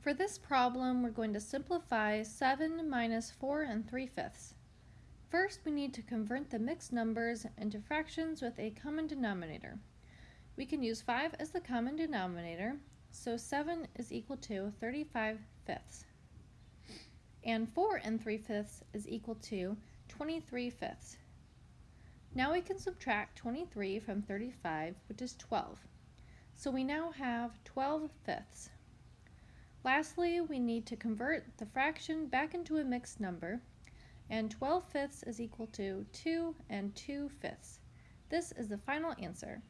For this problem, we're going to simplify 7 minus 4 and 3 fifths. First, we need to convert the mixed numbers into fractions with a common denominator. We can use 5 as the common denominator, so 7 is equal to 35 fifths. And 4 and 3 fifths is equal to 23 fifths. Now we can subtract 23 from 35, which is 12. So we now have 12 fifths. Lastly, we need to convert the fraction back into a mixed number, and 12 fifths is equal to 2 and 2 fifths. This is the final answer.